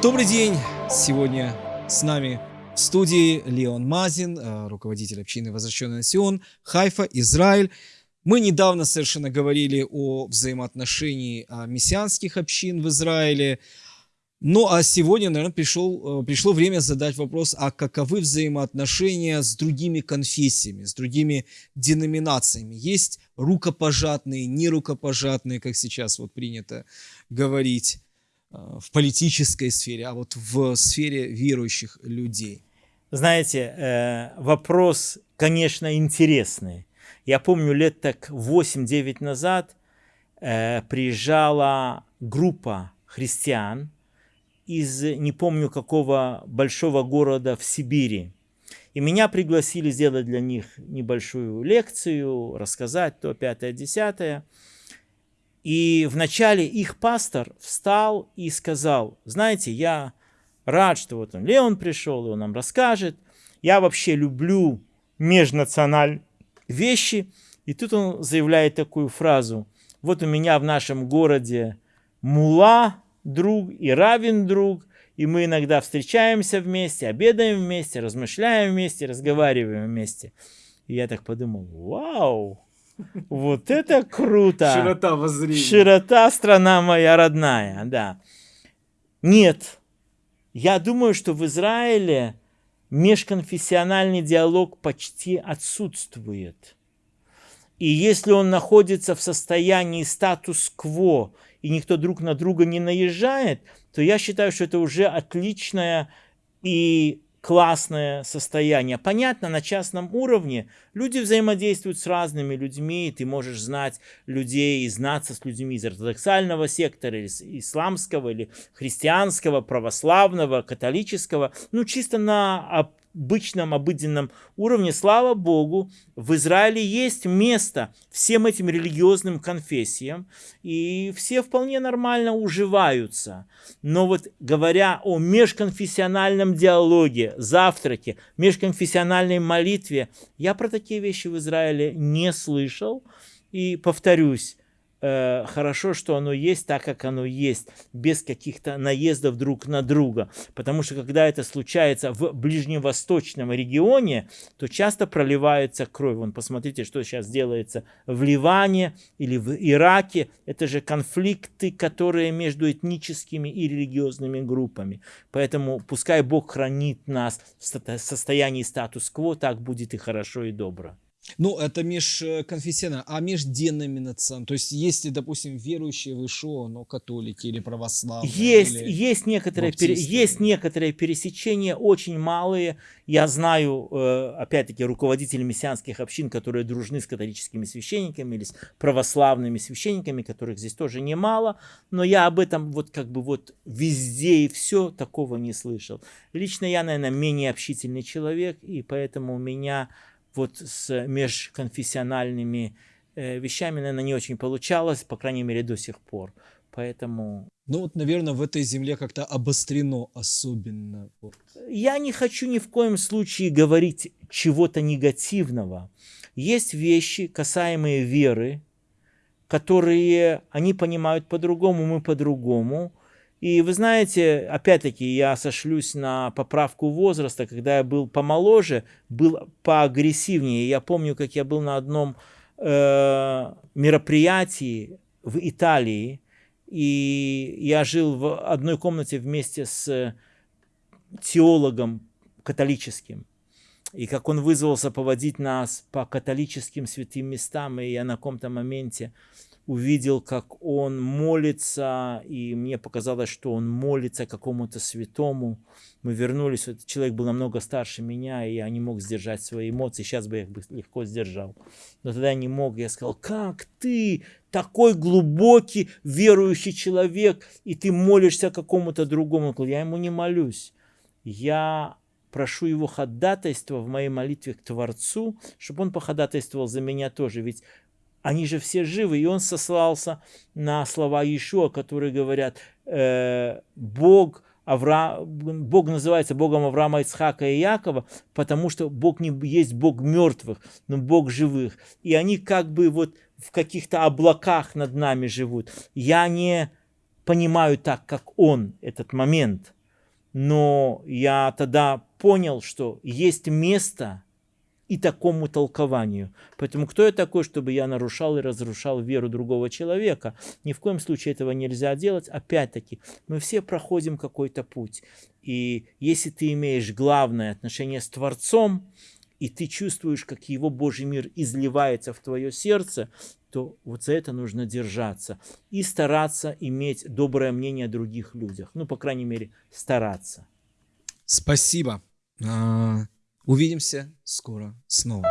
Добрый день! Сегодня с нами в студии Леон Мазин, э, руководитель общины Возвращенный Сион, Хайфа, Израиль. Мы недавно совершенно говорили о взаимоотношении а, мессианских общин в Израиле. Ну а сегодня, наверное, пришел, э, пришло время задать вопрос, а каковы взаимоотношения с другими конфессиями, с другими деноминациями? Есть рукопожатные, нерукопожатные, как сейчас вот принято говорить э, в политической сфере, а вот в сфере верующих людей? Знаете, э, вопрос, конечно, интересный. Я помню, лет так 8-9 назад приезжала группа христиан, из не помню какого большого города в Сибири. И меня пригласили сделать для них небольшую лекцию, рассказать то, пятое, десятое. И вначале их пастор встал и сказал, знаете, я рад, что вот он, Леон пришел, и он нам расскажет. Я вообще люблю межнациональные вещи. И тут он заявляет такую фразу. Вот у меня в нашем городе мула, друг и равен друг, и мы иногда встречаемся вместе, обедаем вместе, размышляем вместе, разговариваем вместе. И я так подумал, вау, вот это круто. Широта воззрения. Широта, страна моя родная, да. Нет, я думаю, что в Израиле межконфессиональный диалог почти отсутствует. И если он находится в состоянии статус-кво и никто друг на друга не наезжает, то я считаю, что это уже отличное и классное состояние. Понятно, на частном уровне люди взаимодействуют с разными людьми, ты можешь знать людей и знаться с людьми из ортодоксального сектора, или исламского, или христианского, православного, католического, ну чисто на обычном, обыденном уровне, слава Богу, в Израиле есть место всем этим религиозным конфессиям, и все вполне нормально уживаются. Но вот говоря о межконфессиональном диалоге, завтраке, межконфессиональной молитве, я про такие вещи в Израиле не слышал. И повторюсь, э, хорошо, что оно есть так, как оно есть, без каких-то наездов друг на друга. Потому что когда это случается в ближневосточном регионе, то часто проливается кровь. Вон, посмотрите, что сейчас делается в Ливане или в Ираке. Это же конфликты, которые между этническими и религиозными группами. Поэтому пускай Бог хранит нас в состоянии статус-кво, так будет и хорошо, и добро. Ну, это межконфессионально, а межденоминационно. То есть, если, допустим, верующие в ИШО, но католики или православные. Есть, или есть, некоторые, пере, есть некоторые пересечения, очень малые. Я знаю, э, опять-таки, руководителей мессианских общин, которые дружны с католическими священниками или с православными священниками, которых здесь тоже немало. Но я об этом вот как бы вот везде и все такого не слышал. Лично я, наверное, менее общительный человек, и поэтому у меня вот с межконфессиональными э, вещами, наверное, не очень получалось, по крайней мере, до сих пор. Поэтому... Ну вот, наверное, в этой земле как-то обострено особенно. Я не хочу ни в коем случае говорить чего-то негативного. Есть вещи, касаемые веры, которые они понимают по-другому, мы по-другому. И вы знаете, опять-таки, я сошлюсь на поправку возраста, когда я был помоложе, был поагрессивнее. Я помню, как я был на одном э, мероприятии в Италии, и я жил в одной комнате вместе с теологом католическим. И как он вызвался поводить нас по католическим святым местам, и я на каком-то моменте увидел, как он молится, и мне показалось, что он молится какому-то святому. Мы вернулись, этот человек был намного старше меня, и я не мог сдержать свои эмоции, сейчас бы я их легко сдержал. Но тогда я не мог, я сказал, как ты, такой глубокий верующий человек, и ты молишься какому-то другому. Я ему не молюсь. Я прошу его ходатайства в моей молитве к Творцу, чтобы он походатайствовал за меня тоже. Ведь они же все живы. И он сослался на слова Иешуа, которые говорят, э, Бог, Авра... Бог называется Богом Авраама, Ицхака и Якова, потому что Бог не есть Бог мертвых, но Бог живых. И они как бы вот в каких-то облаках над нами живут. Я не понимаю так, как он, этот момент. Но я тогда понял, что есть место и такому толкованию. Поэтому кто я такой, чтобы я нарушал и разрушал веру другого человека? Ни в коем случае этого нельзя делать. Опять-таки, мы все проходим какой-то путь. И если ты имеешь главное отношение с Творцом, и ты чувствуешь, как его Божий мир изливается в твое сердце, то вот за это нужно держаться и стараться иметь доброе мнение о других людях. Ну, по крайней мере, стараться. Спасибо. А, Увидимся скоро снова.